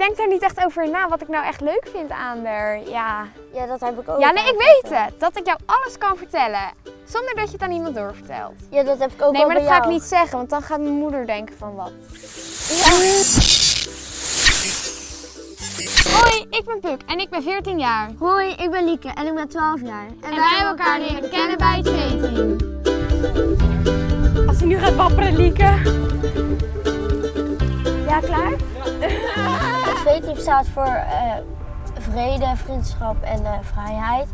denk daar niet echt over na wat ik nou echt leuk vind aan haar. Ja, Ja, dat heb ik ook. ja nee, ik weet het. Dat ik jou alles kan vertellen. Zonder dat je het aan iemand doorvertelt. Ja, dat heb ik ook Nee, maar dat ga ik niet zeggen, want dan gaat mijn moeder denken van wat. Hoi, ik ben Puk en ik ben 14 jaar. Hoi, ik ben Lieke en ik ben 12 jaar. En, En wij hebben elkaar leren kennen bij het V-team. Als hij nu gaat wapperen, Lieke. Ja, klaar? V-team staat voor eh, vrede, vriendschap en eh, vrijheid.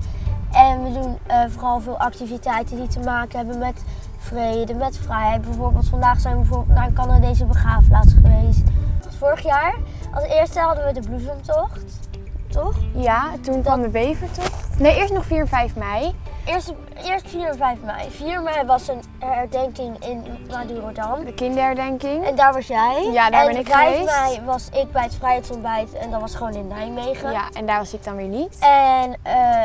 En we doen eh, vooral veel activiteiten die te maken hebben met vrede, met vrijheid. Bijvoorbeeld vandaag zijn we bijvoorbeeld naar een Canadese begraafplaats geweest. Vorig jaar, als eerste hadden we de bloesemtocht. Toch? Ja, toen kwam de bevertocht. Nee, eerst nog 4 en 5 mei. Eerst, eerst 4 en 5 mei. 4 mei was een herdenking in Madurodam. De kinderherdenking. En daar was jij. Ja, daar en ben ik 5 geweest. mei was ik bij het vrijheidsontbijt en dat was gewoon in Nijmegen. Ja, en daar was ik dan weer niet. En eh,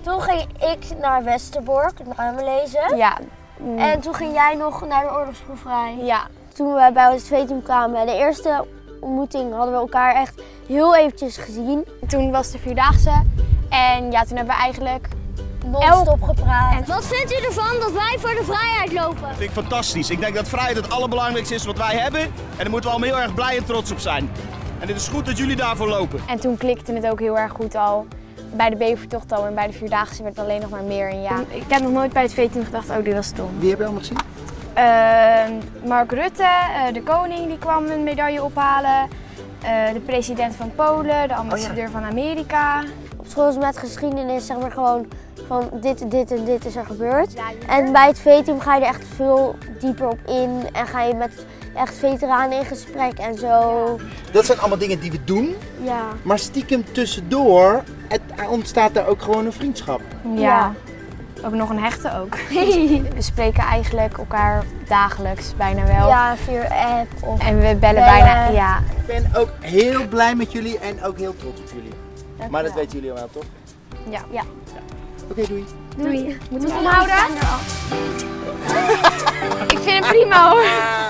toen ging ik naar Westerbork, namen lezen. Ja. mm, En toen ging jij nog naar de oorlogsproeverij. Ja, Toen we bij het tweeteam kwamen, de eerste ontmoeting hadden we elkaar echt heel eventjes gezien. toen was de Vierdaagse. En ja, toen hebben we eigenlijk... Non-stop gepraat. En- Wat vindt u ervan dat wij voor de vrijheid lopen? Dat vind ik fantastisch. Ik denk dat vrijheid het allerbelangrijkste is wat wij hebben. En daar moeten we allemaal heel erg blij en trots op zijn. En het is goed dat jullie daarvoor lopen. En toen klikte het ook heel erg goed al. Bij de bevertocht al en bij de Vierdaagse werd het alleen nog maar meer. En ja, ik heb nog nooit bij het V-team gedacht, oh dit was stom. Wie heb je allemaal gezien? Uh, Mark Rutte, eh, de koning, die kwam een medaille ophalen. Eh, de president van Polen, de ambassadeur van Amerika. Op school is met geschiedenis zeg maar gewoon van dit, dit en dit is er gebeurd. En bij het V-team ga je er echt veel dieper op in en ga je met echt veteranen in gesprek en zo. Dat zijn allemaal dingen die we doen, Ja. maar stiekem tussendoor het, er ontstaat daar ook gewoon een vriendschap. Ja. Ook nog een hechte ook. We spreken eigenlijk elkaar dagelijks bijna wel. Ja, via app of... En we bellen Bellen. bijna, ja. Ik ben ook heel blij met jullie en ook heel trots op jullie. Maar dat weten jullie al wel, toch? Ja. Ja. Oké, doei. Doei. Moeten we het omhouden? Ik vind het prima hoor.